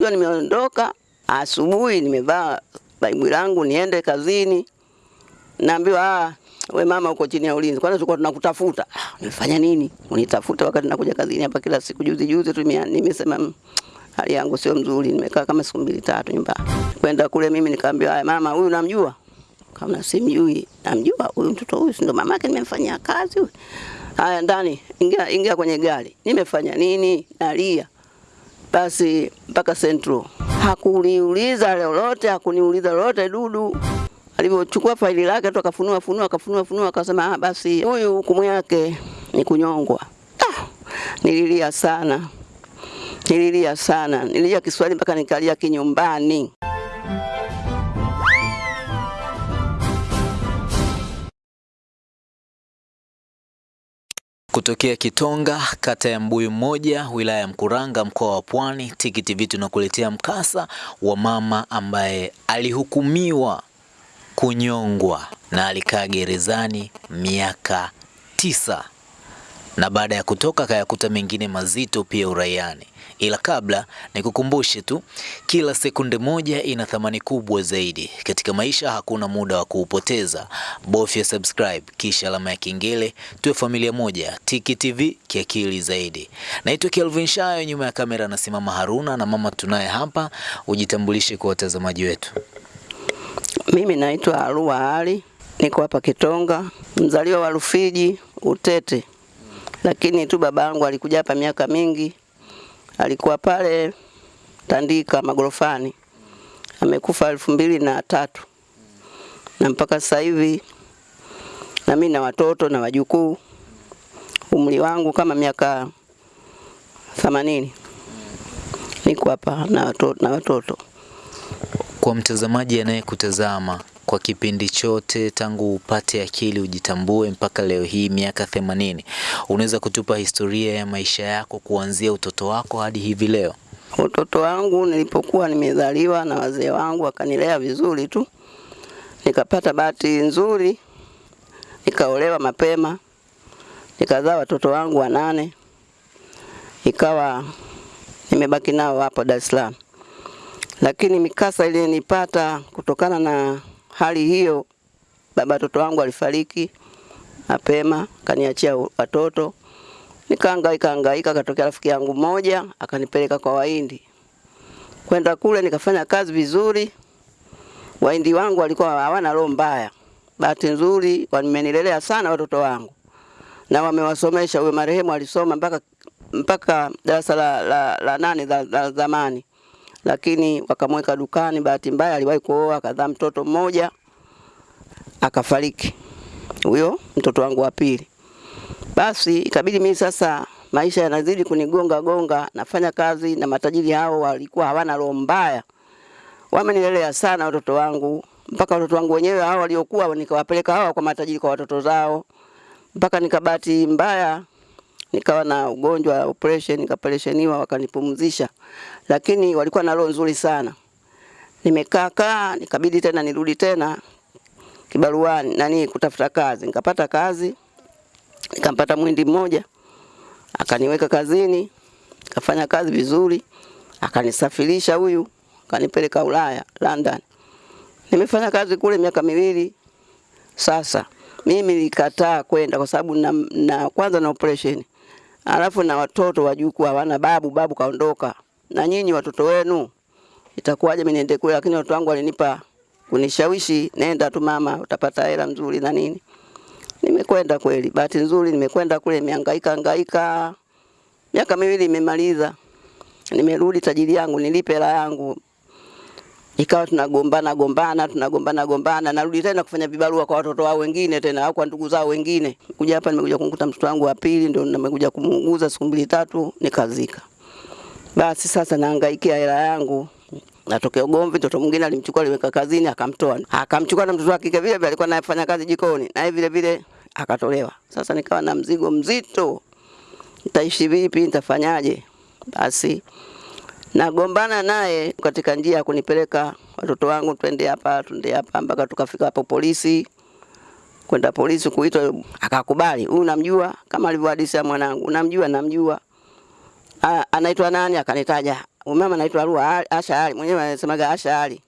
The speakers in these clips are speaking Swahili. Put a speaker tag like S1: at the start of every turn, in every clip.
S1: Hiyo nimeondoka asubuhi, nimevaa baibu langu niende kazini, naambiwa ah, we mama uko chini ya ulinzi. Kwanza tulikuwa tunakutafuta. Ah, nimefanya nini? Unitafuta wakati nakuja kazini hapa kila siku. Juzi juzi tu nimesema mm, hali yangu sio mzuri, nimekaa kama siku mbili tatu nyumbani. Kwenda kule mimi nikaambiwa, haya mama, huyu namjua? Kama simjui, namjua huyu mtoto huyu, si ndo mamake nimemfanyia kazi huyu. Haya, ndani, ingia, ingia kwenye gari. Nimefanya nini? Nalia basi mpaka Central. Hakuniuliza lolote, hakuniuliza lolote Dudu. Alivyochukua faili lake tu akafunua funua akafunua funua akasema ah, basi huyu hukumu yake ni kunyongwa. Ah, nililia sana. Nililia sana. Nililia Kiswahili mpaka nikalia kinyumbani.
S2: Kutokea Kitonga, kata ya Mbuyu Mmoja, wilaya ya Mkuranga, mkoa wa Pwani, Tiki TV tunakuletea mkasa wa mama ambaye alihukumiwa kunyongwa na alikaa gerezani miaka tisa na baada ya kutoka kayakuta mengine mazito pia uraiani. Ila kabla nikukumbushe tu, kila sekunde moja ina thamani kubwa zaidi katika maisha. Hakuna muda wa kuupoteza, bofya subscribe kisha alama ya kengele, tuwe familia moja. Tiki TV kiakili zaidi. Naitwa Kelvin Shayo, nyuma ya kamera anasimama Haruna na mama tunaye hapa. Ujitambulishe kwa watazamaji wetu.
S1: Mimi naitwa Arua Ali, niko hapa Kitonga, mzaliwa wa Rufiji Utete, lakini tu baba yangu alikuja hapa miaka mingi, alikuwa pale Tandika magorofani, amekufa elfu mbili na tatu. Na mpaka sasa hivi na mimi na watoto na wajukuu, umri wangu kama miaka themanini, niko hapa na watoto, na watoto.
S2: Kwa mtazamaji anayekutazama kwa kipindi chote tangu upate akili ujitambue mpaka leo hii miaka themanini, unaweza kutupa historia ya maisha yako kuanzia utoto wako hadi hivi leo?
S1: Utoto wangu nilipokuwa nimezaliwa na wazee wangu wakanilea vizuri tu, nikapata bahati nzuri, nikaolewa mapema, nikazaa watoto wangu wanane, ikawa nimebaki nao hapo Dar es Salaam. Lakini mikasa ilinipata kutokana na hali hiyo, baba watoto wangu alifariki mapema, kaniachia watoto nikahangaika hangaika, katokea rafiki yangu mmoja akanipeleka kwa Wahindi. Kwenda kule nikafanya kazi vizuri. Wahindi wangu walikuwa hawana roho mbaya, bahati nzuri wamenilelea sana watoto wangu na wamewasomesha. Huyo marehemu alisoma mpaka mpaka darasa la, la, la nane za, la zamani, lakini wakamweka dukani. Bahati mbaya aliwahi kuoa akadhaa mtoto mmoja akafariki, huyo mtoto wangu wa pili. Basi ikabidi mimi sasa, maisha yanazidi kunigonga gonga, nafanya kazi na matajiri hao, walikuwa hawana roho mbaya, wamenilelea sana watoto wangu, mpaka watoto wangu wenyewe hao waliokuwa nikawapeleka hawa kwa matajiri kwa watoto zao, mpaka nikabati mbaya nikawa na ugonjwa wa operation, nikaoperationiwa wakanipumzisha, lakini walikuwa na roho nzuri sana. Nimekaa kaa, nikabidi tena nirudi tena kibaruani nani kutafuta kazi, nikapata kazi nikampata mwindi mmoja akaniweka kazini, kafanya kazi vizuri, akanisafirisha huyu, akanipeleka Ulaya, London. Nimefanya kazi kule miaka miwili sasa. Mimi nilikataa kwenda kwa sababu na, na kwanza na operation, alafu na watoto wajukuu hawana babu, babu kaondoka, na nyinyi watoto wenu itakuwaje mimi niende kule? Lakini watoto wangu walinipa kunishawishi, nenda tu mama, utapata hela nzuri na nini. Nimekwenda kweli, bahati nzuri nimekwenda kule, nimehangaika hangaika, miaka miwili imemaliza, nimerudi tajiri yangu, nilipe hela yangu. Ikawa tunagombana gombana, tunagombana gombana, narudi tena kufanya vibarua kwa watoto wao wengine tena au kwa ndugu zao wengine. Kuja hapa nimekuja kumkuta mtoto wangu wa pili, ndio nimekuja kumuuguza siku mbili tatu, nikazika. Basi sasa nahangaikia hela yangu natokea ugomvi. Mtoto mwingine alimchukua aliweka kazini, akamtoa akamchukua na mtoto wake vile vile alikuwa anafanya kazi jikoni, naye vile vile akatolewa. Sasa nikawa na mzigo mzito, nitaishi vipi? Nitafanyaje? Basi nagombana naye katika njia ya kunipeleka watoto wangu, twende hapa twende hapa, mpaka tukafika hapo polisi. Kwenda polisi kuitwa, akakubali. Huyu namjua kama alivyohadisia mwanangu, namjua namjua anaitwa nani? Akanitaja mama anaitwa Arua Asha Ali, mwenyewe anasemaga Asha Ali.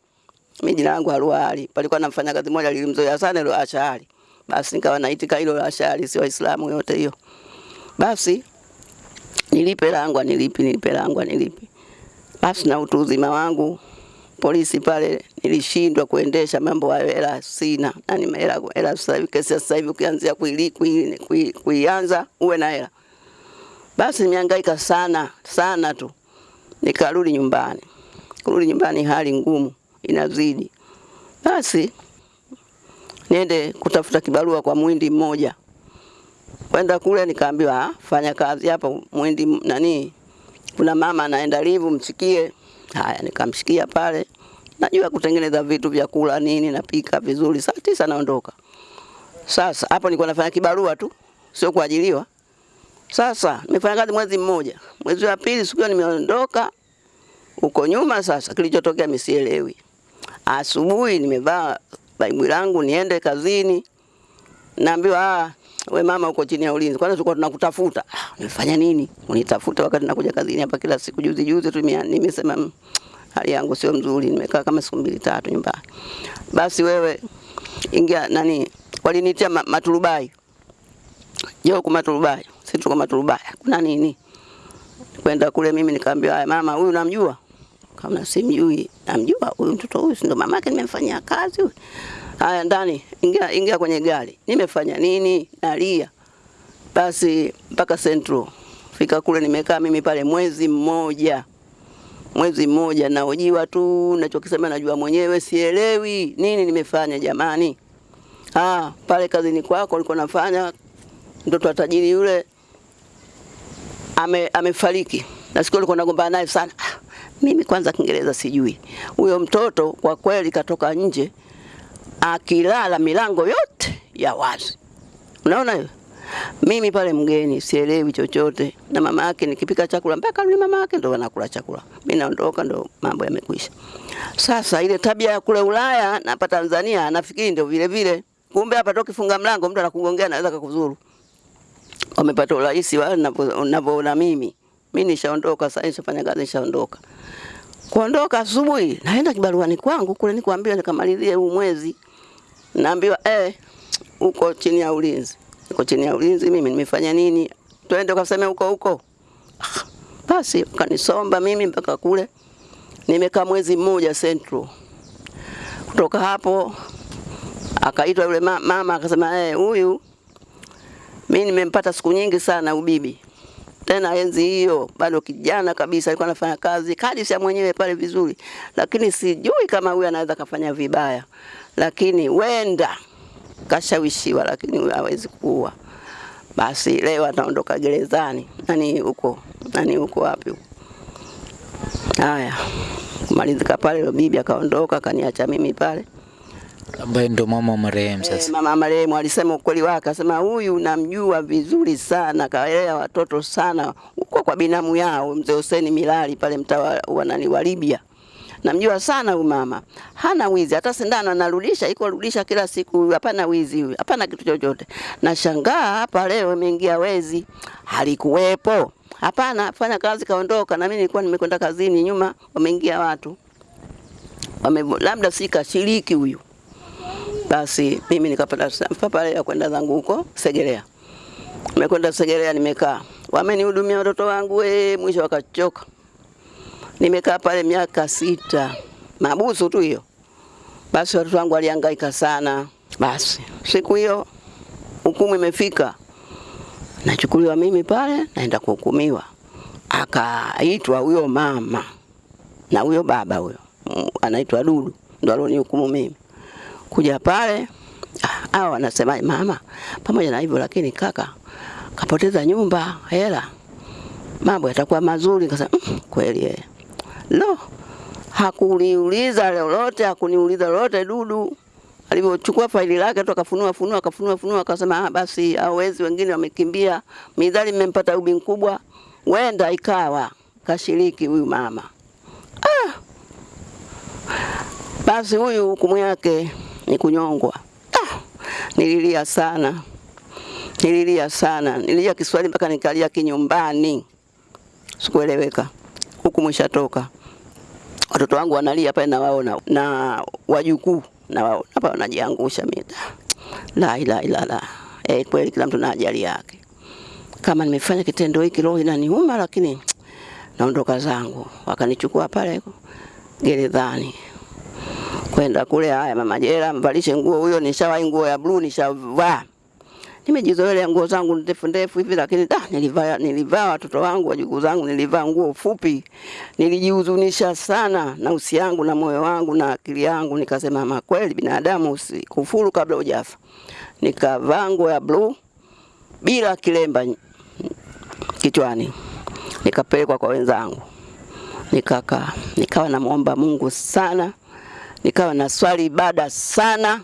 S1: Mimi jina langu Arua Ali. Palikuwa na mfanyakazi mmoja lilimzoea sana ile Asha Ali. Basi nikawa naitika hilo Asha Ali, si Waislamu yote hiyo. Basi nilipe langu nilipi, nilipe langu nilipi. Basi na utu uzima wangu polisi pale nilishindwa kuendesha mambo hayo, hela sina na ni hela hela. Sasa hivi kesi sasa hivi ukianzia kuili- kui- kui- kuianza uwe na hela. Basi nimehangaika sana sana tu, nikarudi nyumbani. Kurudi nyumbani hali ngumu inazidi. Basi niende kutafuta kibarua kwa mwindi mmoja. Kwenda kule nikaambiwa, "Ah, fanya kazi hapa mwindi nani, kuna mama anaenda livu, msikie. Haya, nikamshikia pale, najua kutengeneza vitu vya kula nini, napika vizuri. Saa tisa naondoka. Sasa hapo nilikuwa nafanya kibarua tu, sio kuajiliwa. Sasa nimefanya kazi mwezi mmoja, mwezi wa pili siku hiyo nimeondoka huko nyuma. Sasa kilichotokea misielewi. Asubuhi nimevaa baibu langu niende kazini, naambiwa ah, we mama uko chini ya ulinzi. kwani tulikuwa tunakutafuta. Nifanya nini? Unitafuta wakati nakuja kazini hapa kila siku. Juzi juzi tu nimesema mm, hali yangu sio mzuri, nimekaa kama siku mbili tatu nyumbani. Basi wewe ingia nani, walinitia ma, maturubai Jo kwa maturubai, sisi tuko maturubai. Kuna nini? Kwenda kule mimi nikaambiwa, haya mama, huyu namjua. Kama simjui, namjua huyu mtoto huyu, si ndo mamake nimemfanyia kazi huyu. Haya ndani, ingia ingia kwenye gari. Nimefanya nini? Nalia. Basi mpaka Central. Fika kule nimekaa mimi pale mwezi mmoja. Mwezi mmoja naojiwa tu, nachokisema najua mwenyewe, sielewi nini nimefanya jamani. Ah, pale kazini kwako ulikuwa nafanya mtoto wa tajiri yule ame, amefariki na siku alikuwa nagombana naye sana. Ah, mimi kwanza Kiingereza sijui. Huyo mtoto kwa kweli katoka nje akilala milango yote ya wazi. Unaona hiyo? Mimi pale mgeni sielewi chochote, na mama yake nikipika chakula mpaka yule mama yake ndo anakula chakula, mimi naondoka, ndo mambo yamekwisha. Sasa ile tabia ya kule Ulaya na hapa Tanzania nafikiri ndio vile vile, kumbe hapa toki funga mlango mtu anakugongea anaweza kukuzuru wamepata urahisi wa ninavyoona mimi. Mimi nishaondoka sasa, nishafanya kazi, nishaondoka. Kuondoka asubuhi, naenda kibaruani kwangu kule, nikwambia nikamalizie huu mwezi, naambiwa eh, uko chini ya ulinzi, uko chini ya ulinzi. Mimi nimefanya nini? Twende ukaseme huko huko. Ah, Basi kanisomba mimi mpaka kule, nimekaa mwezi mmoja Central. Kutoka hapo akaitwa yule ma- mama akasema, eh, huyu mimi nimempata siku nyingi sana ubibi. Tena enzi hiyo bado kijana kabisa, alikuwa anafanya kazi kadisi ya mwenyewe pale vizuri, lakini sijui kama huyu anaweza kafanya vibaya, lakini wenda kashawishiwa, lakini hawezi kuua. Basi leo ataondoka gerezani. Nani huko nani huko wapi huko? Haya, kumalizika pale, bibi akaondoka, akaniacha mimi pale.
S2: ambaye ndo mama marehemu sasa.
S1: E, mama marehemu alisema ukweli wake, akasema huyu namjua vizuri sana, kaelea watoto sana huko kwa binamu yao mzee Hussein Milali pale mtaa wa nani wa Libya. Namjua sana huyu mama, hana wizi, hata sindano anarudisha, iko rudisha kila siku, hapana wizi huyu, hapana kitu chochote. Nashangaa hapa leo imeingia wezi, halikuwepo. Hapana, fanya kazi kaondoka, na mimi nilikuwa nimekwenda kazini, nyuma wameingia watu wame, labda si kashiriki huyu basi mimi nikapata papa ya kwenda zangu huko Segerea. Nimekwenda Segerea, nimekaa, wamenihudumia watoto wangu e, mwisho wakachoka. Nimekaa pale miaka sita, mabusu tu hiyo. Basi watoto wangu walihangaika sana. Basi siku hiyo hukumu imefika, nachukuliwa mimi pale, naenda kuhukumiwa. Akaitwa huyo mama na huyo baba huyo anaitwa Dudu, ndo alionihukumu mimi kuja pale ah, hao wanasema mama, pamoja na hivyo lakini kaka kapoteza nyumba, hela, mambo yatakuwa mazuri. Kasema mm, kweli eh. Lo, hakuniuliza lolote, hakuniuliza lolote. Dudu. Alivyochukua faili lake tu akafunua funua akafunua funua akasema ah, basi hawezi, wengine wamekimbia, midhali mmempata ubi mkubwa, wenda ikawa kashiriki huyu mama. Ah, basi huyu hukumu yake ni kunyongwa. Ah, nililia sana, nililia sana, nililia Kiswahili mpaka nikalia kinyumbani. sikueleweka. hukumu mwishatoka watoto wangu wanalia pale, nawaona na wajukuu nawaona hapa wanajiangusha. mita. la ila ila la eh, kweli kila mtu na ajali yake. Kama nimefanya kitendo hiki, roho inaniuma, lakini naondoka zangu. Wakanichukua pale gerezani kwenda kule. Haya, mama jela, mvalishe nguo huyo. Nishawahi nguo ya blue nishavaa, nimejizoelea nguo zangu ndefu ndefu hivi, lakini da, nilivaa nilivaa watoto wangu wajukuu zangu, nilivaa nguo fupi. Nilijihuzunisha sana na usi yangu na moyo wangu na akili yangu, nikasema ma kweli binadamu usikufuru kabla hujafa. Nikavaa nguo ya blue bila kilemba kichwani, nikapelekwa kwa wenzangu, nikakaa nikawa namwomba Mungu sana nikawa na swali ibada sana.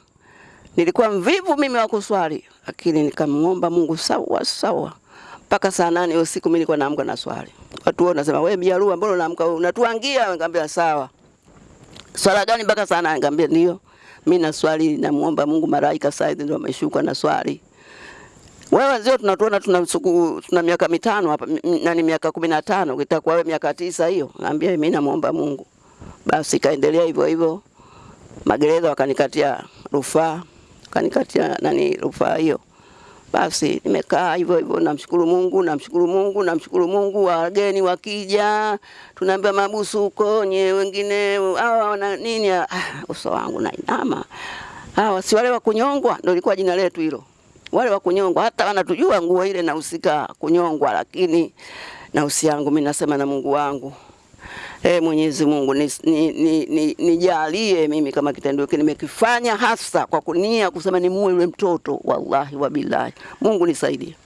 S1: Nilikuwa mvivu mimi wa kuswali, lakini nikamwomba Mungu sawa sawa mpaka saa nane usiku. Mimi nilikuwa naamka na swali. Watu wao nasema wewe Biarua, mbona unaamka unatuangia? Nikamwambia sawa. Swala gani mpaka saa nane? Nikamwambia ndio mimi na swali, namuomba Mungu. Malaika Said ndio ameshuka na swali. Wewe ndio tunatuona tuna suku, tuna miaka mitano hapa nani miaka kumi na tano ukitakuwa wewe miaka tisa hiyo. Naambia mimi namuomba Mungu. Basi kaendelea hivyo hivyo magereza wakanikatia rufaa, wakanikatia nani rufaa hiyo. Basi nimekaa hivyo hivyo, namshukuru Mungu, namshukuru Mungu, namshukuru Mungu. Wageni wakija, tunaambia mabusu huko nye wengine hawa wana nini, ah, uso wangu na inama. Hawa si wale wa kunyongwa, ndio ilikuwa jina letu hilo, wale wa kunyongwa. Hata wanatujua nguo ile nahusika kunyongwa, lakini na usi yangu mimi nasema na Mungu wangu E, Mwenyezi Mungu nijalie ni, ni, ni, ni mimi kama kitendo hiki. Nimekifanya hasa kwa kunia kusema ni muue yule mtoto, wallahi wa billahi. Mungu nisaidie.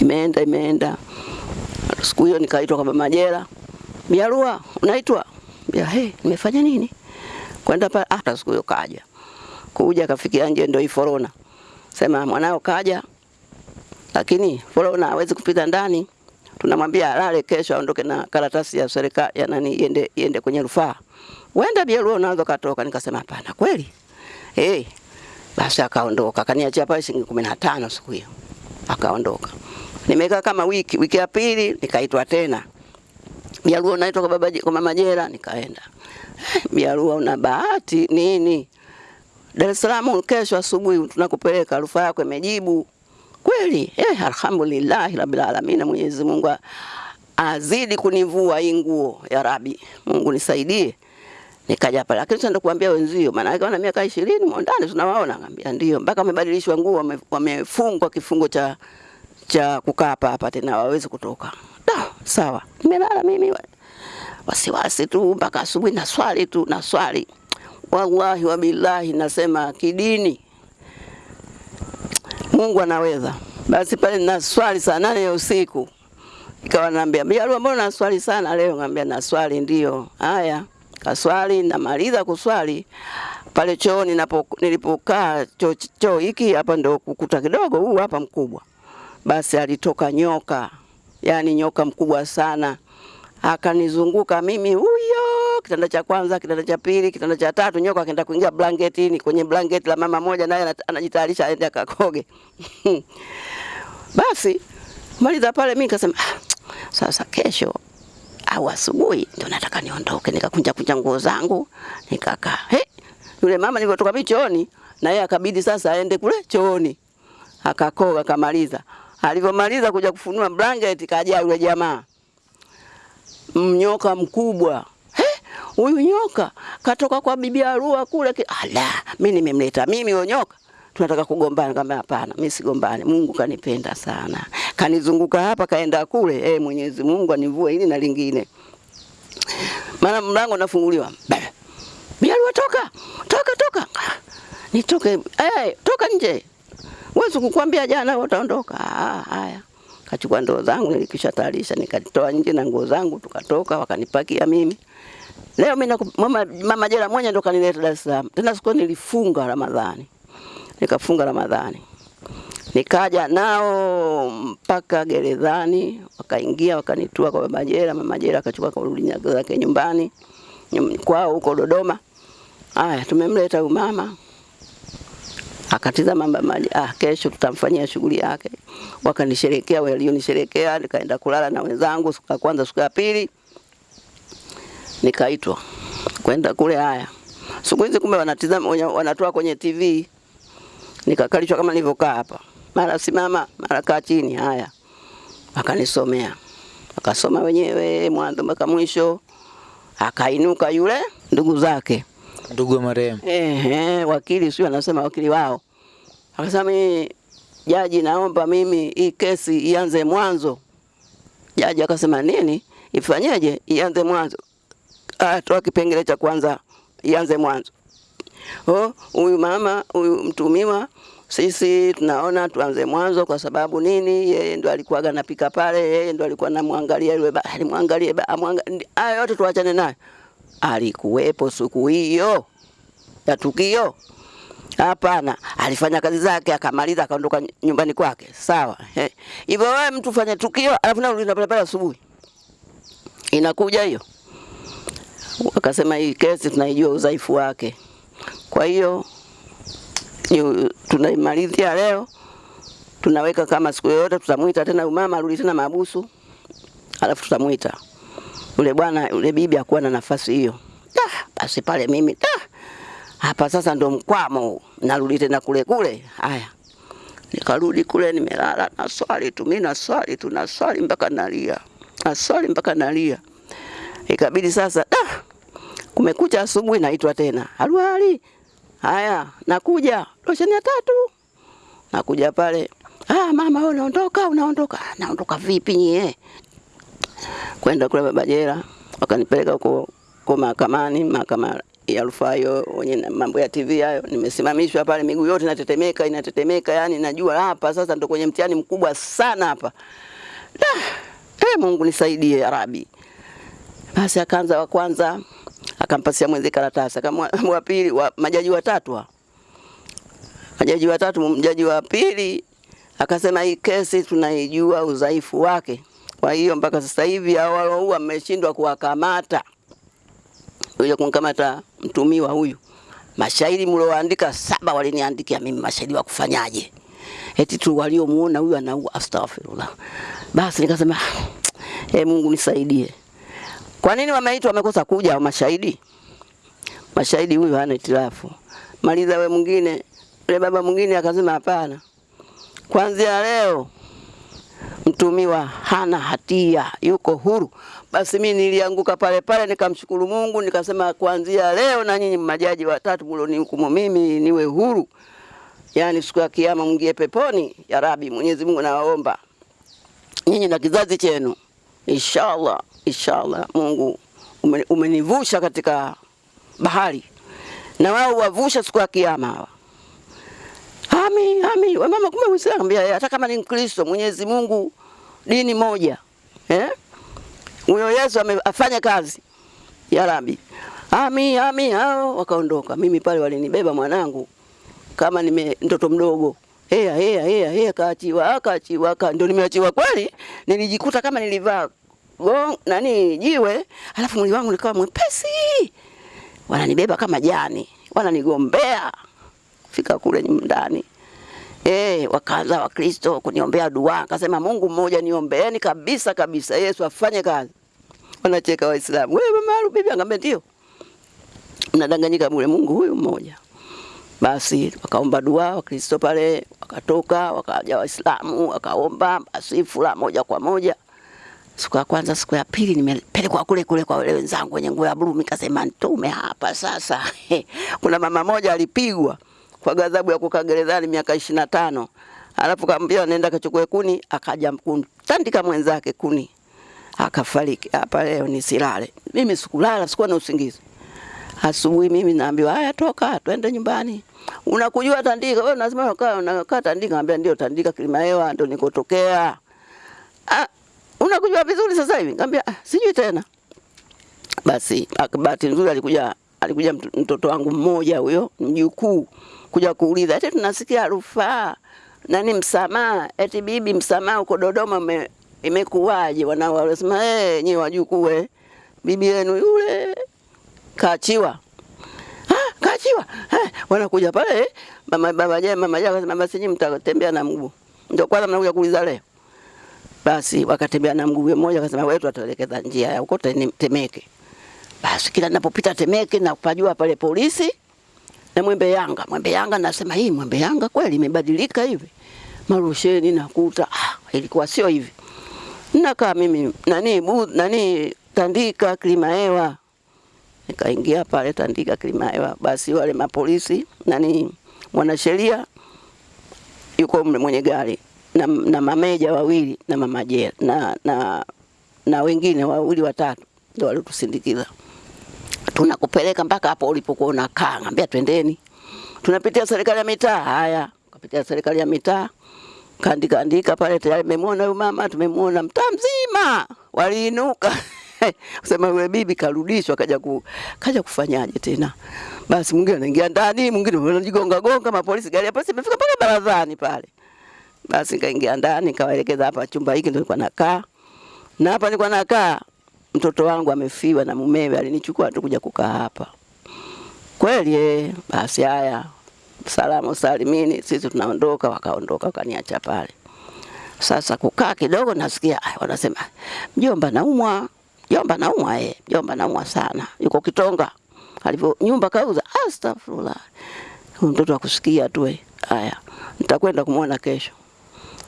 S1: Imeenda imeenda, siku hiyo nikaitwa kwa mama jela, Biarua unaitwa? Ya he, nimefanya nini? Kwenda pale, hata siku hiyo kaja. Kuja kafikia nje, ndio iforona sema mwanao kaja, lakini forona hawezi kupita ndani tunamwambia alale kesho aondoke na karatasi ya serikali ya nani iende iende kwenye rufaa. Wenda Biarua unaanza katoka. Nikasema hapana kweli. Eh. Basi akaondoka. Kaniachia pale shilingi 15 siku hiyo. Akaondoka. Nimekaa kama wiki, wiki ya pili nikaitwa tena. Biarua unaitwa kwa baba kwa mama Jera nikaenda. Biarua una bahati nini? Dar es Salaam kesho asubuhi tunakupeleka rufaa yako imejibu kweli eh, alhamdulillah rabbil alamin. Mwenyezi Mungu azidi kunivua hii nguo ya Rabi, Mungu nisaidie. Nikaja pale, lakini sasa kuambia wenzio, maana yake wana miaka 20 mondani tunawaona, ngambia ndio, mpaka wamebadilishwa nguo, wamefungwa kifungo cha cha kukaa hapa hapa, tena hawawezi kutoka. Da, sawa, nimelala mimi wasiwasi tu mpaka asubuhi, na swali tu na swali, wallahi wabillahi, nasema kidini Mungu anaweza. Basi pale na swali saa nane ya usiku, ikawa naambia Biarua, mbona na swali sana leo? Ngambia na swali ndio. Haya, kaswali, namaliza kuswali pale chooni nilipokaa choo cho hiki hapa ndo kukuta kidogo huu hapa mkubwa. Basi alitoka nyoka, yani nyoka mkubwa sana, akanizunguka mimi huyo kitanda cha kwanza, kitanda cha pili, kitanda cha tatu, nyoka akaenda kuingia blanketini, kwenye blanketi la mama moja, naye anajitayarisha aende akakoge. Basi maliza pale, mimi nikasema ah, sasa kesho au asubuhi ndio nataka niondoke. Nikakunja kunja nguo zangu nikakaa. He, yule mama nilipotoka mimi chooni, na yeye akabidi sasa aende kule chooni, akakoga akamaliza. Alivyomaliza kuja kufunua blanketi, kaja yule jamaa mnyoka mkubwa huyu nyoka katoka kwa bibi Arua kule. Ala, mimi nimemleta mimi huyo nyoka, tunataka kugombana. Kama hapana, mimi sigombane, Mungu kanipenda sana, kanizunguka hapa kaenda kule. Eh, Mwenyezi Mungu anivue hili na lingine, maana mlango unafunguliwa. Bibi Arua, toka toka toka, nitoke eh, toka nje. Wewe sikukwambia jana utaondoka? Ah, haya kachukua ndoo zangu nilikisha tayarisha, nikatoa nje na nguo zangu, tukatoka, wakanipakia mimi Leo mimi mama, mama jela mwenye ndo kanileta Dar es Salaam. Tena siku nilifunga Ramadhani. Nikafunga Ramadhani. Nikaja nao mpaka gerezani, wakaingia wakanitua kwa baba jela, mama jela akachukua kurudi nyago zake nyumbani kwao huko Dodoma. Aya, tumemleta huyu mama akatiza mama maji, ah, kesho tutamfanyia shughuli yake. wakanisherekea, walionisherekea, nikaenda kulala na wenzangu. Siku ya kwanza, siku ya pili nikaitwa kwenda kule. Haya, siku hizi kumbe wanatizama, wanatoa kwenye TV. Nikakalishwa kama nilivyokaa hapa, mara simama, mara kaa chini. Haya, akanisomea, akasoma wenyewe mwanzo mpaka mwisho. Akainuka yule ndugu zake
S2: Ndugu wa marehemu.
S1: eh wakili sio anasema wakili wao. Akasema mimi jaji, naomba mimi hii kesi ianze mwanzo. Jaji akasema nini? Ifanyeje? Ianze mwanzo. Ah, toa kipengele cha kwanza ianze mwanzo. Oh, huyu mama, huyu mtumiwa sisi tunaona tuanze mwanzo kwa sababu nini? Yeye ndo alikuwa anapika pale, yeye ndo alikuwa anamwangalia yule ba, alimwangalia ba, amwangalia. Haya yote tuachane naye. Alikuwepo siku hiyo ya tukio? Hapana, alifanya kazi zake akamaliza akaondoka nyumbani kwake. Sawa. Hivyo wewe mtu fanya tukio alafu na ulinda pale pale asubuhi. Inakuja hiyo. Wakasema hii kesi tunaijua udhaifu wake. Kwa hiyo tunaimalizia leo. Tunaweka kama siku yoyote tutamuita tena umama arudi tena mahabusu. Alafu tutamuita. Yule bwana yule bibi akuwa na nafasi hiyo. Ah, basi pale mimi ah, hapa sasa ndo mkwamo narudi tena kule kule. Haya, nikarudi kule, nimelala na swali tu, mimi na swali tu, na swali mpaka nalia, na swali mpaka nalia. Ikabidi sasa ah, kumekucha asubuhi, naitwa tena, haruhali. Haya, nakuja losheni ya tatu, nakuja pale. Ah, mama wewe unaondoka, unaondoka. "Ah, Naondoka vipi nyie? Kwenda kule baba jela, wakanipeleka huko kwa mahakamani, mahakama ya rufaa hiyo, wenye mambo ya TV hayo. Nimesimamishwa pale, miguu yote inatetemeka, inatetemeka, yani najua hapa sasa ndo kwenye mtihani mkubwa sana hapa. Da, eh, Mungu nisaidie ya Rabi. Basi akaanza wa kwanza, akampasia mwenzi karatasi, kama wa pili, wa majaji watatu wa majaji watatu, mjaji wa pili akasema hii kesi tunaijua udhaifu wake, kwa hiyo mpaka sasa hivi hao waloua mmeshindwa kuwakamata kuja kumkamata mtumiwa huyu. Mashahidi mlioandika saba waliniandikia mimi mashahidi wa kufanyaje? Eti tu waliomuona huyu anaua, astaghfirullah. Basi nikasema eh, Mungu nisaidie. Kwa nini wameitwa wamekosa kuja wa mashahidi? Mashahidi huyu hana itilafu. Maliza we mwingine, yule baba mwingine akasema hapana. Kuanzia leo mtumiwa hana hatia, yuko huru. Basi mimi nilianguka pale pale, nikamshukuru Mungu, nikasema kuanzia leo na nyinyi majaji watatu mlionihukumu mimi niwe huru, yaani siku ya kiyama mwingie peponi. Ya Rabi, Mwenyezi Mungu nawaomba nyinyi na kizazi chenu, inshallah, inshallah Mungu umenivusha katika bahari, na wao wavusha siku ya kiyama hawa Ami, ami, we mama, kumbe Uislamu ambia hata kama ni Mkristo, Mwenyezi Mungu dini moja. Eh? Huyo Yesu amefanya kazi. Ya Rabbi. Ami, ami, hao wakaondoka. Mimi pale walinibeba mwanangu kama nime mtoto mdogo. Hea, hea, hea, hea, kaachiwa, kaachiwa, ka ndio nimeachiwa kweli. Nilijikuta kama nilivaa gong nani jiwe, alafu mwili wangu nikawa mwepesi. Wananibeba kama jani, wananigombea. Fika kule ndani. Eh, wakaanza Wakristo kuniombea dua, akasema Mungu mmoja, niombeeni kabisa kabisa, Yesu afanye kazi. Wanacheka Waislamu, wewe mama Aru, bibi angambe ndio. Mnadanganyika bure, Mungu huyu mmoja. Basi wakaomba dua Wakristo pale, wakatoka wakaja Waislamu wakaomba, basi fula moja kwa moja. Siku ya kwanza, siku ya pili nimepelekwa kule kule kwa wale wenzangu wenye nguo ya bluu, nikasema nitume hapa sasa. Kuna mama moja alipigwa kwa ghadhabu ya kukaa gerezani miaka ishirini na tano alafu kaambia nenda kachukue kuni, akaja kutandika mwenzake kuni akafariki. Hapa leo nisilale mimi, sikulala, sikuwa na usingizi. Asubuhi mimi naambiwa haya, toka twende nyumbani. Unakujua Tandika wewe? Lazima unakaa unakaa Tandika. Naambia ndio Tandika, Kilimahewa ndo nikotokea. Ah, unakujua vizuri sasa hivi? Nikamwambia ah, sijui tena. Basi bahati nzuri alikuja alikuja mtoto wangu mmoja huyo mjukuu kuja kuuliza, eti tunasikia rufaa nani msamaha, eti bibi msamaha uko Dodoma me, imekuwaje? Wanao wanasema eh, nyewe wajukuu eh, bibi yenu yule kaachiwa Ah, kaachiwa. Eh, wanakuja pale eh, mama baba je mama je akasema basi nyinyi mtatembea na mguu. ndio kwanza mnakuja kuuliza leo. Basi wakatembea na mguu mmoja, akasema wewe tutatuelekeza njia ya huko Temeke. Basi kila ninapopita Temeke na kupajua pale polisi na Mwembe Yanga. Mwembe Yanga nasema hii Mwembe Yanga kweli imebadilika hivi. Marusheni nakuta ah, ilikuwa sio hivi. Nakaa mimi nani bu, nani Tandika klima hewa. Nikaingia pale Tandika klima hewa. Basi wale mapolisi nani mwanasheria yuko mwenye gari na, na mameja wawili na mama Jela na, na, na wengine wawili watatu ndio walitusindikiza tunakupeleka mpaka hapo ulipokuwa unakaa. Ngambia twendeni, tunapitia serikali ya mitaa. Haya, kapitia serikali ya mitaa, kaandika andika pale, tayari memwona huyu mama, tumemwona mtaa mzima, waliinuka kusema yule bibi karudishwa, kaja ku, kaja kufanyaje tena? Basi mwingine anaingia ndani, mwingine anajigonga gonga, mapolisi, gari ya polisi imefika mpaka barazani pale. Basi kaingia ndani, kawaelekeza hapa chumba hiki ndio nilikuwa nakaa, na hapa nilikuwa nakaa mtoto wangu amefiwa na mumewe, alinichukua tu kuja kukaa hapa. Kweli eh, basi haya, salamu salimini, sisi tunaondoka. Wakaondoka wakaniacha pale. Sasa kukaa kidogo, nasikia ay, wanasema mjomba naumwa, mjomba naumwa, eh, mjomba naumwa sana, yuko Kitonga, alivyo nyumba kauza. Astaghfirullah, mtoto akusikia tu eh. Haya, nitakwenda kumwona kesho.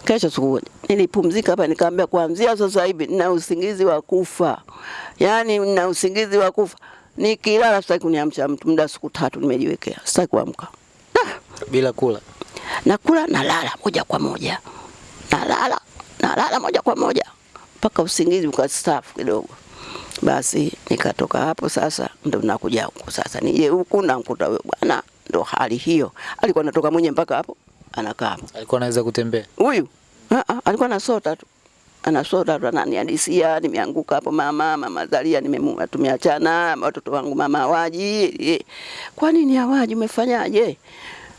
S1: Kesho sikuja. nilipumzika hapa, nikaambia kuanzia sasa hivi nina usingizi wa kufa, yaani nina usingizi wa kufa. Nikilala sitaki kuniamsha mtu, muda siku tatu nimejiwekea, sitaki kuamka. Ah,
S2: bila kula.
S1: nakula nalala moja kwa moja, nalala nalala moja kwa moja mpaka usingizi ukastafu kidogo. Basi nikatoka hapo, sasa ndo nakuja huku sasa, nije huku namkuta huyo bwana, ndo hali hiyo. Alikuwa anatoka mwenye mpaka hapo anakaa hapo
S2: Alikuwa anaweza kutembea.
S1: huyu Ah, ah, alikuwa anasota tu anasota tu ananihadisia nimeanguka hapo mama, mama Zalia, nimemua tumeachana, watoto wangu mama hawaji. Eh, Kwa nini hawaji? Umefanyaje?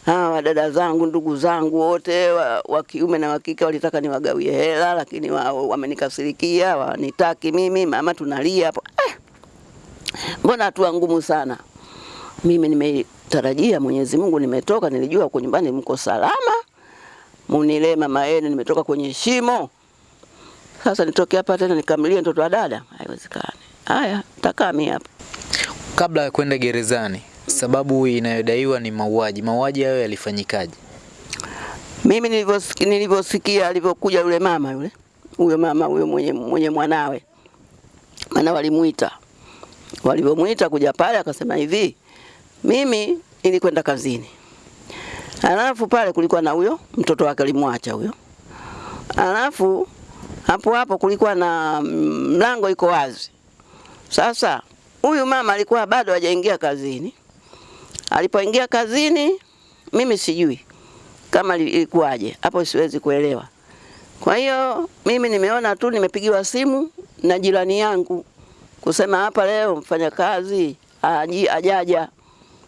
S1: Hawa dada zangu, ndugu zangu wote wa, wa kiume na wa kike walitaka niwagawie hela, lakini wao wamenikasirikia, wanitaki mimi. Mama tunalia hapo eh, mbona hatua ngumu sana. Mimi nimetarajia Mwenyezi Mungu, nimetoka, nilijua huko nyumbani mko salama munilee mama yenu, nimetoka kwenye shimo. Sasa nitoke hapa tena nikamlie mtoto wa dada? Haiwezekani. Haya, takaa mimi hapa.
S2: Kabla ya kwenda gerezani, sababu inayodaiwa ni mauaji. Mauaji hayo yalifanyikaje?
S1: Mimi nilivyosikia alivyokuja yule mama yule huyo mama huyo mwenye, mwenye mwanawe, maana walimuita, walivyomuita kuja pale, akasema hivi, mimi nilikwenda kazini, alafu pale kulikuwa na huyo mtoto wake alimwacha huyo, alafu hapo hapo kulikuwa na mm, mlango iko wazi. Sasa huyu mama alikuwa bado hajaingia kazini. Alipoingia kazini, mimi sijui kama li- ilikuwaje hapo, siwezi kuelewa. Kwa hiyo mimi nimeona tu, nimepigiwa simu na jirani yangu kusema hapa leo mfanya kazi ajaja,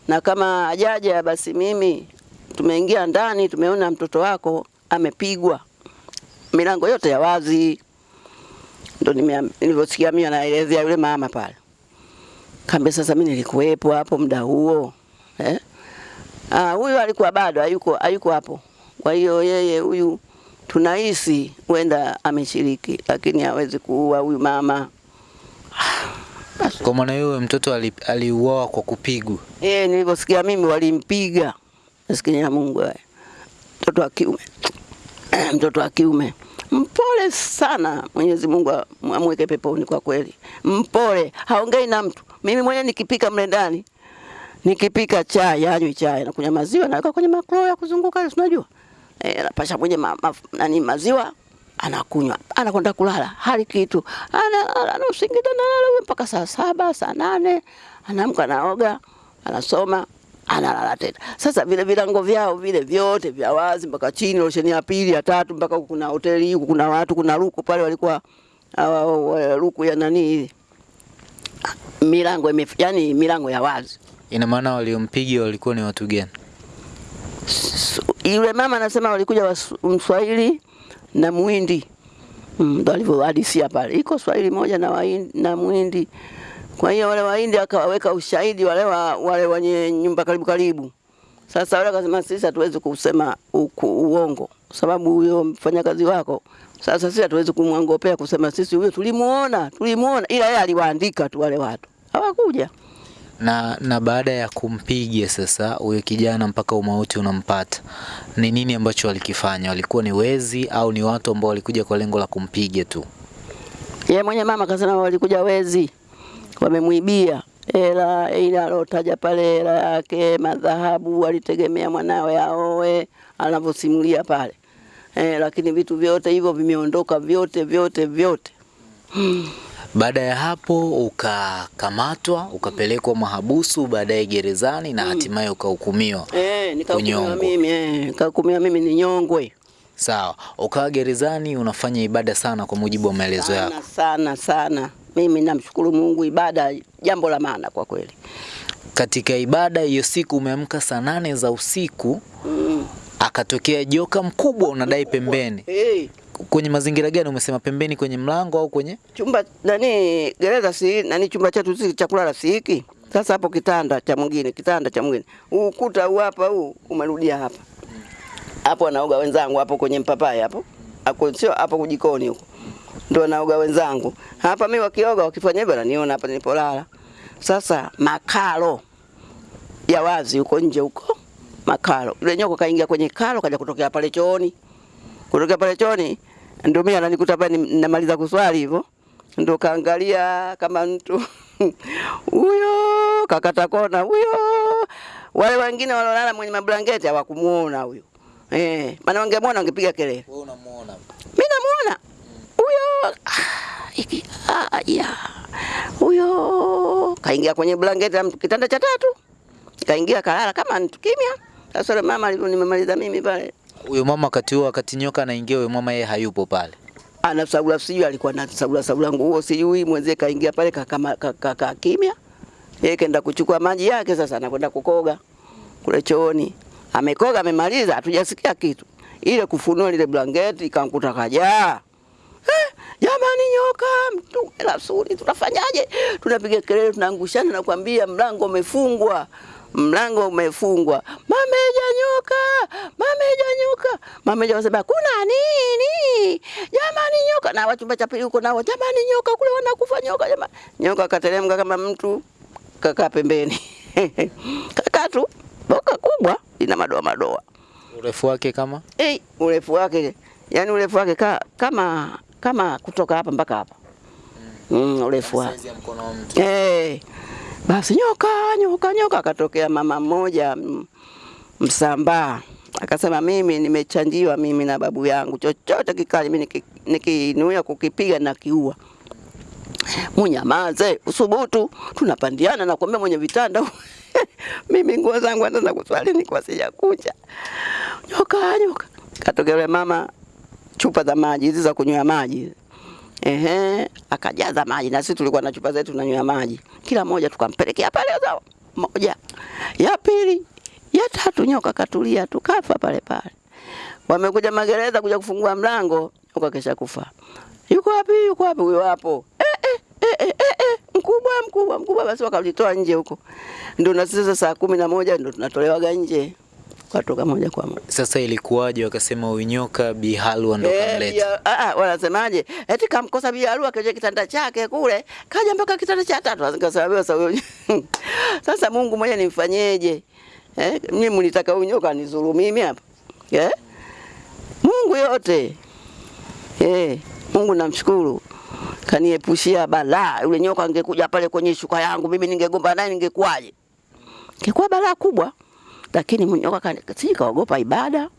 S1: na kama ajaja, basi mimi tumeingia ndani, tumeona mtoto wako amepigwa, milango yote ya wazi. Ndo nilivyosikia mimi anaelezea yule mama pale, kambe sasa mimi nilikuwepo hapo muda huo eh? Ah, huyu alikuwa bado hayuko hayuko hapo. Kwa hiyo yeye huyu tunahisi huenda ameshiriki, lakini hawezi kuua huyu mama.
S2: Kwa maana hiyo mtoto ali- kwa kupigwa.
S1: Eh, nilivyosikia mimi walimpiga. Maskini ya Mungu wewe. Mtoto wa kiume. Mtoto wa kiume. Mpole sana. Mwenyezi Mungu amweke peponi kwa kweli. Mpole, haongei na mtu. Mimi mwenyewe nikipika mle ndani nikipika chai, anywi chai, nakunywa maziwa naweka kwenye makro ya kuzunguka unajua? Eh, napasha mwenye ma, ma, nani maziwa anakunywa, anakwenda kulala, hali kitu, ana ana usingizi analala mpaka saa saba saa nane anaamka, anaoga, anasoma, analala tena. Sasa vile vilango vyao vile vyote vya wazi mpaka chini, rosheni ya pili ya tatu, mpaka huku kuna hoteli huku kuna watu, kuna ruku pale walikuwa ruku ya nani milango yani milango ya wazi.
S2: Ina maana waliompiga walikuwa ni watu gani?
S1: Yule mama anasema walikuja Mswahili na mwindi Mm, ndo alivyohadisia pale, iko Swahili moja na Wahindi, na Mwindi. Kwa hiyo wale Wahindi akawaweka ushahidi wale wa, wale wenye nyumba karibu karibu. Sasa wale akasema sisi hatuwezi kusema uku, uongo sababu huyo mfanyakazi wako sasa sisi hatuwezi kumwangopea kusema sisi huyo tulimuona, tulimuona, ila yeye aliwaandika tu wale watu hawakuja.
S2: Na, na baada ya kumpiga sasa huyo kijana mpaka umauti unampata, ni nini ambacho walikifanya? Walikuwa ni wezi au ni watu ambao walikuja kwa lengo la kumpiga tu?
S1: Yeye mwenye mama akasema walikuja wezi, wamemwibia hela ile alotaja pale, hela yake, madhahabu, alitegemea mwanawe aoe, anavyosimulia pale eh, lakini vitu vyote hivyo vimeondoka vyote vyote vyote.
S2: Baada ya hapo ukakamatwa, ukapelekwa mahabusu, baadaye gerezani na hatimaye ukahukumiwa.
S1: Eh, nikahukumiwa mimi eh, nikahukumiwa mimi ni nyongwe
S2: Sawa, ukawa gerezani unafanya ibada sana kwa mujibu wa maelezo yako.
S1: sana sana sana. Mimi namshukuru Mungu, ibada jambo la maana kwa kweli.
S2: Katika ibada hiyo siku umeamka saa nane za usiku,
S1: Mm.
S2: akatokea joka mkubwa unadai pembeni.
S1: Eh,
S2: Kwenye mazingira gani? Umesema pembeni kwenye mlango au kwenye
S1: chumba nani gereza si nani chumba chetu si cha kulala si hiki. Sasa hapo kitanda cha mwingine, kitanda cha mwingine. Ukuta huu hapa huu umerudia hapa. Hapo anaoga wenzangu hapo kwenye mpapai hapo. Hapo sio hapo kujikoni huko. Ndio anaoga wenzangu. Hapa mimi wakioga wakifanya hivyo naniona hapa nilipolala. Sasa makalo ya wazi huko nje huko makalo. Yule nyoka kaingia kwenye kalo kaja kutokea pale chooni. Kutokea pale chooni ndio mimi ananikuta pale ninamaliza kuswali hivyo. Ndio kaangalia kama mtu huyo kakata kona huyo. Wale wengine walolala mwenye mablanketi hawakumuona huyo. Eh, maana wangemwona wangepiga kelele.
S2: wewe unamuona?
S1: Mimi namuona huyo ah, hiki aya ya huyo kaingia kwenye blanketi la mtu- kitanda cha tatu, kaingia kalala kama mtu kimya. Sasa mama alivyo nimemaliza mimi pale,
S2: Huyo mama wakati huo, wakati nyoka anaingia, huyo mama yeye hayupo pale.
S1: ana sabula, sijui alikuwa na sagula nguo, sijui mwenzie kaingia pale kakama kaka kaka kimya, yeye kaenda kuchukua maji yake, sasa anakwenda kukoga kule chooni. Amekoga amemaliza, hatujasikia kitu. Ile kufunua lile blanketi ikankuta kajaa. Eh, jamani nyoka mtu la suri tunafanyaje? Tunapiga kelele tunaangushana na kuambia mlango umefungwa. Mlango umefungwa. Mameja nyoka, mameja nyoka. Mameja hajasema kuna nini? Jamani nyoka na wachumba cha pili huko nao jamani nyoka kule wanakufa nyoka jamani. Nyoka kateremka kama mtu kakaa pembeni. Kakaa tu boka kubwa ina madoa madoa.
S2: Urefu wake kama
S1: Eh, urefu wake yani urefu wake ka, kama kama kutoka hapa mpaka hapa. Mm, urefu wake. Eh. Basi nyoka nyoka nyoka akatokea mama mmoja mm, Msambaa. Akasema mimi nimechanjiwa mimi na babu yangu chochote kikali mimi niki- nikinuia kukipiga na kiua. Munyamaze, usubutu, tunapandiana na kuambia mwenye vitanda. mimi nguo zangu hata za kuswali nilikuwa sijakunja. Nyoka nyoka. Katokea mama chupa za maji hizi za kunywa maji. Ehe, akajaza maji na sisi tulikuwa na chupa zetu tunanywa maji. Kila moja tukampelekea pale zao. Moja. Ya pili, ya tatu nyoka katulia tukafa pale pale. Wamekuja magereza kuja kufungua mlango, nyoka kesha kufa. Yuko wapi? Yuko wapi huyo hapo? Eh, eh, eh, eh, eh, eh, mkubwa mkubwa mkubwa, basi wakalitoa nje huko. Ndio na sisi saa kumi na moja ndio tunatolewaga nje, katoka moja kwa moja.
S2: Sasa ilikuwaje wakasema uinyoka Bihalu Bi ndo
S1: Eh,
S2: kamleta?
S1: bia- ah, ah, wanasemaje? Eti kamkosa Bihalu akaje kitanda chake kule, kaja mpaka kitanda cha tatu. Nikasema sasa Mungu mmoja nimfanyeje? Eh, mimi mlitaka unyoka nizuru mimi hapa. Eh? Mungu yote. Eh, Mungu namshukuru. Kaniepushia balaa. Yule nyoka angekuja pale kwenye shuka yangu, mimi ningegomba naye ningekuwaje? Ingekuwa balaa kubwa. Lakini mnyoka sijui kaogopa ibada.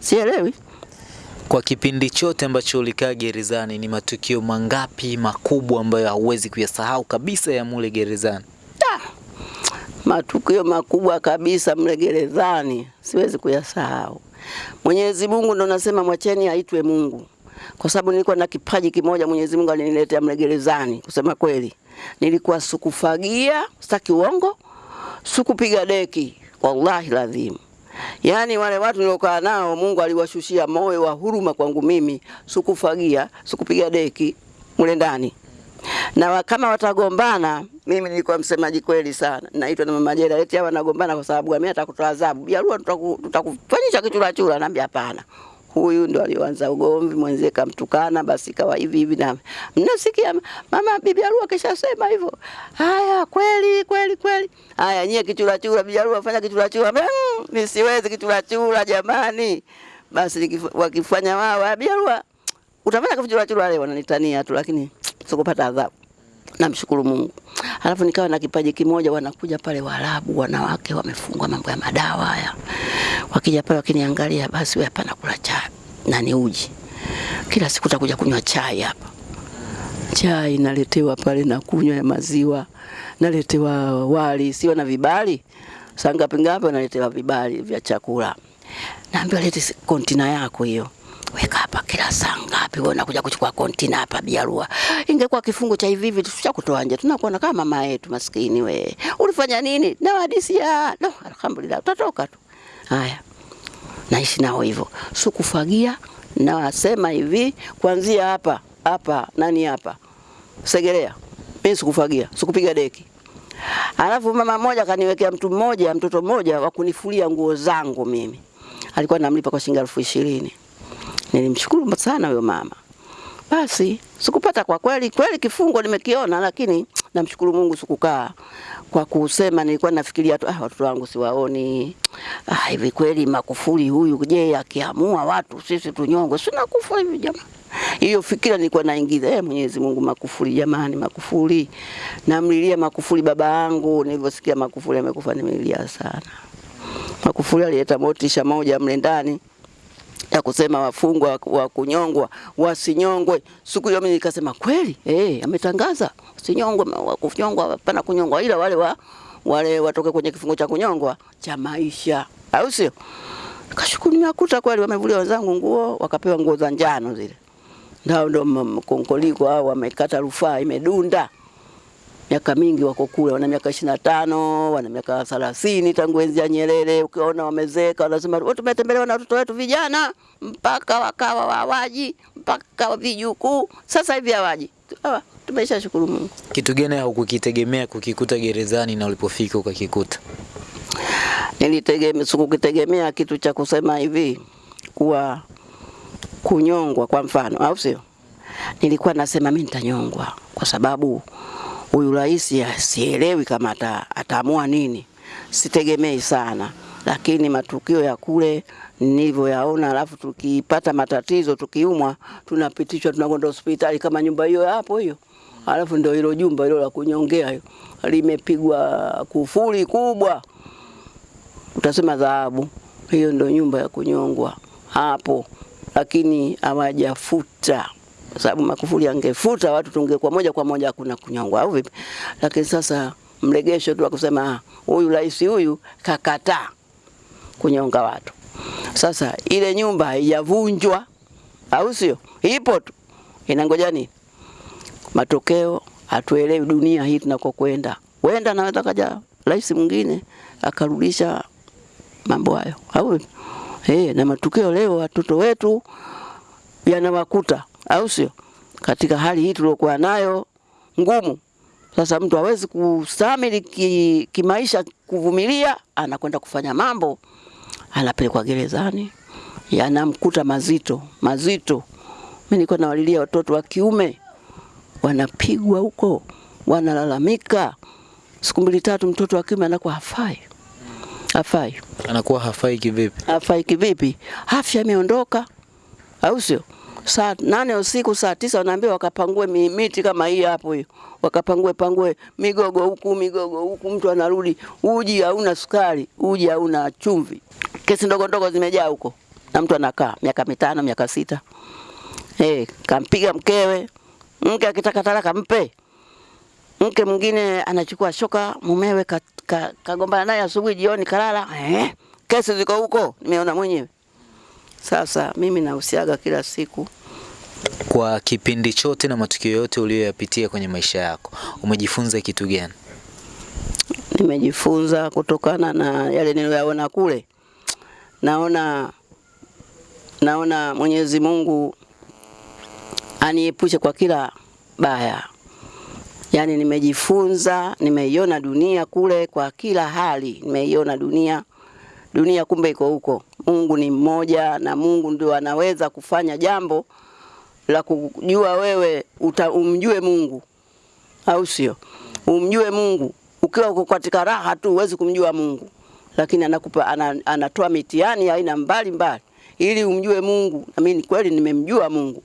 S1: Sielewi.
S2: Kwa kipindi chote ambacho ulikaa gerezani, ni matukio mangapi makubwa ambayo hauwezi kuyasahau kabisa ya mule gerezani?
S1: Ah, matukio makubwa kabisa mle gerezani siwezi kuyasahau. Mwenyezi Mungu ndo nasema mwacheni aitwe Mungu, kwa sababu nilikuwa na kipaji kimoja Mwenyezi Mungu aliniletea mle gerezani. Kusema kweli, nilikuwa sukufagia, sitaki uongo, sukupiga deki, wallahi ladhim. Yaani wale watu niliokaa nao Mungu aliwashushia moyo wa huruma kwangu mimi, sikufagia, sikupiga deki mule ndani na kama watagombana, mimi nilikuwa msemaji kweli sana, naitwa na mama Jera, eti hawa wanagombana kwa sababu? Mimi atakutoa adhabu, Biarua tutaku- tutakufanyisha kichura chura. Naambia hapana, huyu ndo alioanza ugomvi, mwenzie kamtukana, basi kawa hivi hivi. Na mnasikia mama bibi Arua kishasema hivyo. Haya, kweli kweli kweli. Haya, nyie kichura chura, bibi Arua fanya kichura chura. Mm, mimi siwezi kichura chura jamani. Basi wakifanya wao, bibi Arua utafanya kichura chura leo, wananitania tu, lakini sikupata adhabu. Namshukuru Mungu. Alafu nikawa na kipaji kimoja, wanakuja pale Waarabu, wanawake wamefungwa mambo ya madawa haya, wakija pale wakiniangalia, basi wewe hapa nakula chai na ni uji, kila siku takuja kunywa chai hapa. Chai naletewa pale na kunywa ya maziwa, naletewa wali, sio na vibali. sanga ngapi naletewa vibali vya chakula. Naambiwa lete kontina yako hiyo. Weka hapa kila saa ngapi wewe unakuja kuchukua kontina hapa Biarua. Ingekuwa kifungo cha hivi hivi tushakutoa nje. Tunakuona kama mama yetu maskini we. Ulifanya nini? Na wadisia. No, alhamdulillah utatoka tu. Haya. Naishi nao hivyo. Sikufagia na wasema hivi kuanzia hapa hapa nani hapa? Segerea. Mimi sikufagia, sikupiga deki. Alafu mama mmoja kaniwekea mtu mmoja, mtoto mmoja wa kunifulia nguo zangu mimi. Alikuwa namlipa kwa shilingi elfu ishirini. Nilimshukuru sana huyo mama. Basi sikupata kwa kweli kweli kifungo nimekiona, lakini namshukuru Mungu sikukaa kwa kusema. Nilikuwa nafikiria tu ah, watoto wangu siwaoni. Ah, hivi kweli Makufuli huyu, je, akiamua watu sisi tunyongwe, si nakufa hivi jamani? Hiyo fikira nilikuwa naingiza. Eh, Mwenyezi Mungu, Makufuli jamani, Makufuli. Namlilia Makufuli baba yangu, nilivyosikia Makufuli amekufa nimelilia sana. Makufuli alileta motisha moja mle ndani ya kusema wafungwa wa- wa kunyongwa wasinyongwe. Siku hiyo mimi nikasema kweli, eh, ametangaza. Wa kunyongwa hapana kunyongwa, ila wale wa wale watoke kwenye kifungo cha kunyongwa cha maisha, au sio? Kashukuru, nimekuta kweli wamevulia wenzangu nguo, wakapewa nguo za njano zile, ndio ndo mkonkoliko au wamekata rufaa, imedunda miaka mingi wako kule, wana miaka ishirini na tano wana miaka thelathini tangu enzi ya Nyerere. Ukiona wamezeeka, wanasema "Wewe tumetembelewa na watoto wetu vijana mpaka wakawa wawaji mpaka vijukuu, sasa hivi hawaji. Hawa, Tumesha shukuru Mungu.
S2: Kitu gani haukukitegemea kukikuta gerezani na ulipofika ukakikuta?
S1: Nilitegemea, sikukitegemea kitu cha kusema hivi kuwa kunyongwa kwa mfano, au sio? Nilikuwa nasema mimi nitanyongwa kwa sababu huyu rais sielewi kama ata, ataamua nini, sitegemei sana, lakini matukio ya kule nilivyoyaona, alafu tukipata matatizo, tukiumwa, tunapitishwa tunakwenda hospitali kama nyumba hiyo hapo hiyo, alafu ndio hilo jumba hilo la kunyongea hiyo. Limepigwa kufuli kubwa. Utasema dhahabu. Hiyo ndio nyumba ya kunyongwa hapo, lakini hawajafuta kwa sababu Magufuli angefuta watu tungekuwa moja kwa moja hakuna kunyongwa, au vipi? Lakini sasa mlegesho tu akusema "Ah, huyu rais huyu kakataa kunyonga watu. Sasa ile nyumba haijavunjwa, au sio? Ipo tu, inangoja nini? Matokeo hatuelewi dunia hii tunakokwenda. Wenda anaweza kaja rais mwingine akarudisha mambo hayo, au? Eh, na matukio leo watoto wetu yanawakuta, au sio? Katika hali hii tuliokuwa nayo ngumu, sasa mtu hawezi kustamili ki, kimaisha, kuvumilia, anakwenda kufanya mambo, anapelekwa gerezani, yanamkuta mazito mazito. Mimi nilikuwa nawalilia watoto wa kiume wanapigwa huko, wanalalamika, siku mbili tatu, mtoto wa kiume anakuwa hafai, hafai
S2: Anakuwa hafai kivipi?
S1: hafai kivipi? Afya imeondoka, au sio? Saa nane usiku, saa tisa wanaambia wakapangue miti kama hii hapo hiyo, wakapangue pangue migogo huku migogo huku, mtu anarudi, uji hauna sukari, uji hauna chumvi, kesi ndogo ndogo zimejaa huko, na mtu anakaa miaka mitano miaka sita. Hey, kampiga mkewe, mke akitaka talaka mpe mke mwingine anachukua shoka mumewe kagombana ka- ka- naye asubuhi, jioni kalala. Eh, kesi ziko huko, nimeona mwenyewe. Sasa mimi nahusiaga kila siku
S2: Kwa kipindi chote na matukio yote uliyoyapitia kwenye maisha yako, umejifunza kitu gani?
S1: nimejifunza kutokana na yale niliyoyaona kule. Naona naona Mwenyezi Mungu aniepushe kwa kila baya, Yaani nimejifunza, nimeiona dunia kule kwa kila hali, nimeiona dunia. Dunia kumbe iko huko. Mungu ni mmoja na Mungu ndio anaweza kufanya jambo la kujua wewe uta, umjue Mungu au sio? Umjue Mungu ukiwa uko katika raha tu huwezi kumjua Mungu, lakini anakupa ana, anatoa mitihani aina mbalimbali ili umjue Mungu. Na mimi kweli nimemjua Mungu.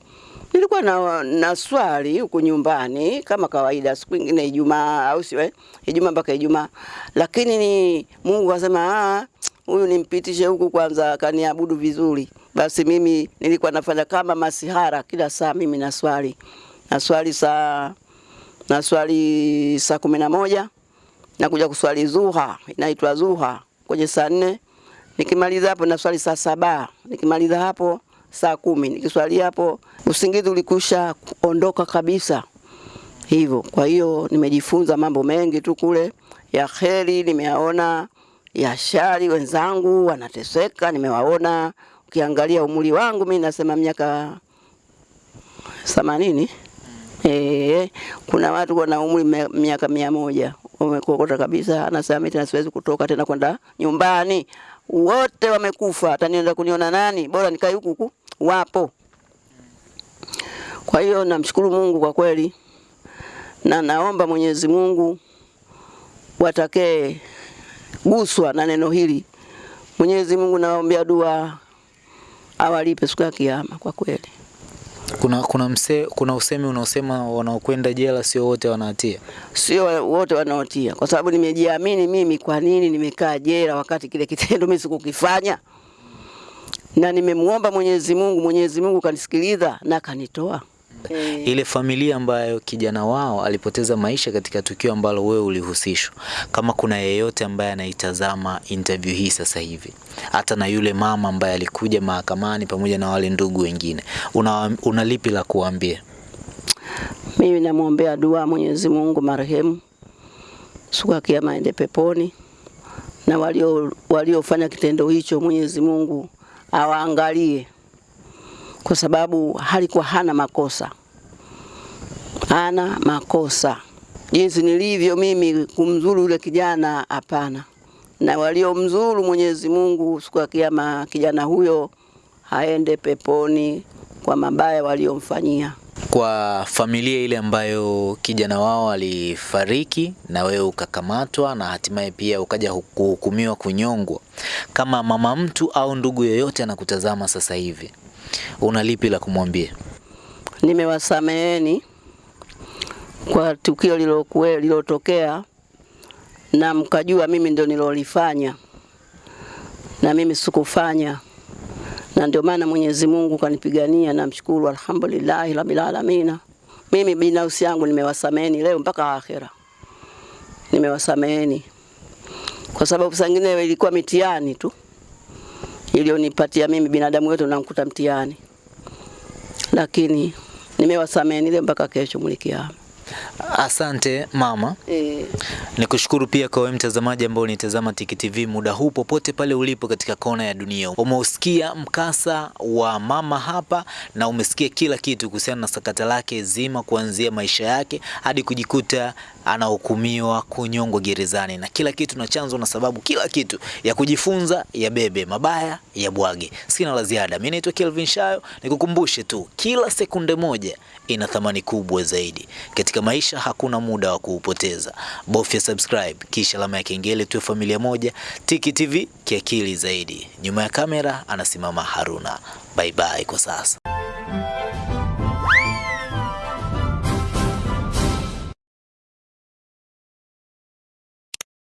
S1: Nilikuwa na, na swali huko nyumbani kama kawaida, siku nyingine Ijumaa au sio? eh? Ijumaa mpaka Ijumaa, lakini ni Mungu akasema ah, huyu nimpitishe huku kwanza, kaniabudu vizuri. Basi mimi nilikuwa nafanya kama masihara kila saa, mimi naswali naswali saa naswali saa kumi na moja nakuja kuswali zuha, inaitwa zuha kwenye saa nne. Nikimaliza hapo naswali saa saba, nikimaliza hapo saa kumi, nikiswali hapo usingizi ulikusha ondoka kabisa hivyo. Kwa hiyo nimejifunza mambo mengi tu kule ya kheri, nimeyaona ya shari. Wenzangu wanateseka, nimewaona. Ukiangalia umri wangu mimi nasema miaka themanini. Eh, kuna watu wana umri miaka mia moja wamekokota kabisa, anasema mimi tena siwezi kutoka tena kwenda nyumbani, wote wamekufa, atanienda kuniona nani? Bora nikae huku huku, wapo. Kwa hiyo namshukuru Mungu kwa kweli, na naomba Mwenyezi Mungu watakee guswa na neno hili. Mwenyezi Mungu nawaombea dua awalipe siku ya kiyama kwa kweli.
S2: Kuna kuna mse, kuna usemi unaosema wanaokwenda jela sio wote wanahatia.
S1: sio wote wanaotia, kwa sababu nimejiamini mimi. Kwa nini nimekaa jela wakati kile kitendo mimi sikukifanya? Na nimemuomba Mwenyezi Mungu, Mwenyezi Mungu kanisikiliza na kanitoa. Eh,
S2: Ile familia ambayo kijana wao alipoteza maisha katika tukio ambalo wewe ulihusishwa, kama kuna yeyote ambaye anaitazama interview hii sasa hivi, hata na yule mama ambaye alikuja mahakamani pamoja na wale ndugu wengine, una, una lipi la kuambia?
S1: mimi namwombea dua Mwenyezi Mungu marehemu. Siku ya kiyama aende peponi, na walio waliofanya kitendo hicho Mwenyezi Mungu awaangalie, kwa sababu halikuwa hana makosa, hana makosa. Jinsi nilivyo mimi kumzuru yule kijana, hapana. Na waliomzuru Mwenyezi Mungu siku ya kiyama, kijana huyo aende peponi kwa mabaya waliomfanyia.
S2: Kwa familia ile ambayo kijana wao alifariki na wewe ukakamatwa na hatimaye pia ukaja kuhukumiwa kunyongwa, kama mama mtu au ndugu yoyote anakutazama sasa hivi, una lipi la kumwambia?
S1: nimewasameheni kwa tukio lililotokea lilotokea, na mkajua mimi ndio nilolifanya na mimi sikufanya, na ndio maana Mwenyezi Mungu kanipigania. Namshukuru, alhamdulillahi rabbil alamina. Mimi binafsi yangu nimewasameheni leo mpaka akhera, nimewasameheni kwa sababu sangine ilikuwa mitiani tu iliyonipatia mimi. Binadamu wetu unamkuta mtihani, lakini nimewasamehe nile mpaka kesho mlikiama.
S2: Asante mama.
S1: E,
S2: Nikushukuru pia kwa wewe mtazamaji ambao unitazama Tiki TV muda huu popote pale ulipo katika kona ya dunia. Umeusikia mkasa wa mama hapa na umesikia kila kitu kuhusiana na sakata lake zima kuanzia maisha yake hadi kujikuta anahukumiwa kunyongwa gerezani na kila kitu na chanzo na sababu, kila kitu ya kujifunza ya bebe mabaya ya bwage. Sina la ziada. Mimi naitwa Kelvin Shayo, nikukumbushe tu kila sekunde moja ina thamani kubwa zaidi katika maisha. Hakuna muda wa kuupoteza. Bofya subscribe kisha alama ya kengele, tuwe familia moja. Tiki TV kiakili zaidi. Nyuma ya kamera anasimama Haruna. Bye bye kwa sasa.